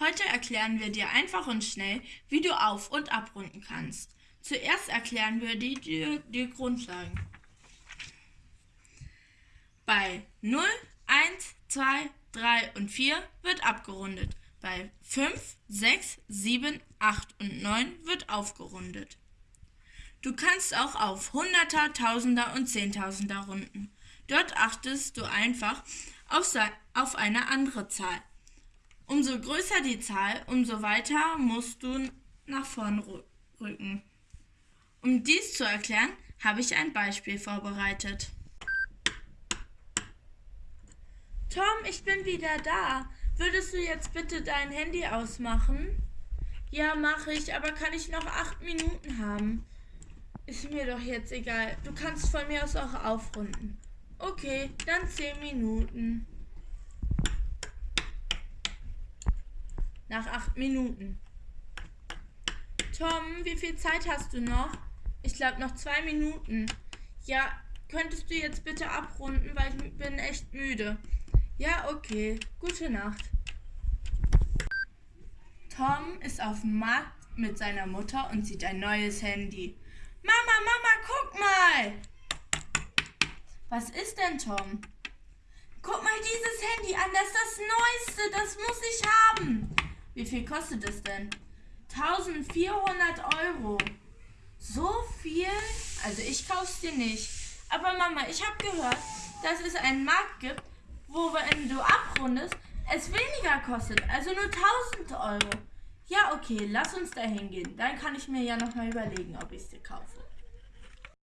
Heute erklären wir dir einfach und schnell, wie du auf- und abrunden kannst. Zuerst erklären wir dir die, die Grundlagen. Bei 0, 1, 2, 3 und 4 wird abgerundet. Bei 5, 6, 7, 8 und 9 wird aufgerundet. Du kannst auch auf Hunderter, Tausender und Zehntausender runden. Dort achtest du einfach auf, auf eine andere Zahl. Umso größer die Zahl, umso weiter musst du nach vorn rücken. Um dies zu erklären, habe ich ein Beispiel vorbereitet. Tom, ich bin wieder da. Würdest du jetzt bitte dein Handy ausmachen? Ja, mache ich, aber kann ich noch acht Minuten haben? Ist mir doch jetzt egal. Du kannst von mir aus auch aufrunden. Okay, dann zehn Minuten. Nach acht Minuten. Tom, wie viel Zeit hast du noch? Ich glaube noch zwei Minuten. Ja, könntest du jetzt bitte abrunden, weil ich bin echt müde. Ja, okay. Gute Nacht. Tom ist auf dem Markt mit seiner Mutter und sieht ein neues Handy. Mama, Mama, guck mal! Was ist denn, Tom? Guck mal dieses Handy an, das ist das Neueste, das muss ich haben. Wie viel kostet es denn? 1400 Euro. So viel? Also ich kauf's dir nicht. Aber Mama, ich habe gehört, dass es einen Markt gibt, wo wenn du abrundest, es weniger kostet. Also nur 1000 Euro. Ja, okay, lass uns da hingehen. Dann kann ich mir ja nochmal überlegen, ob ich es dir kaufe.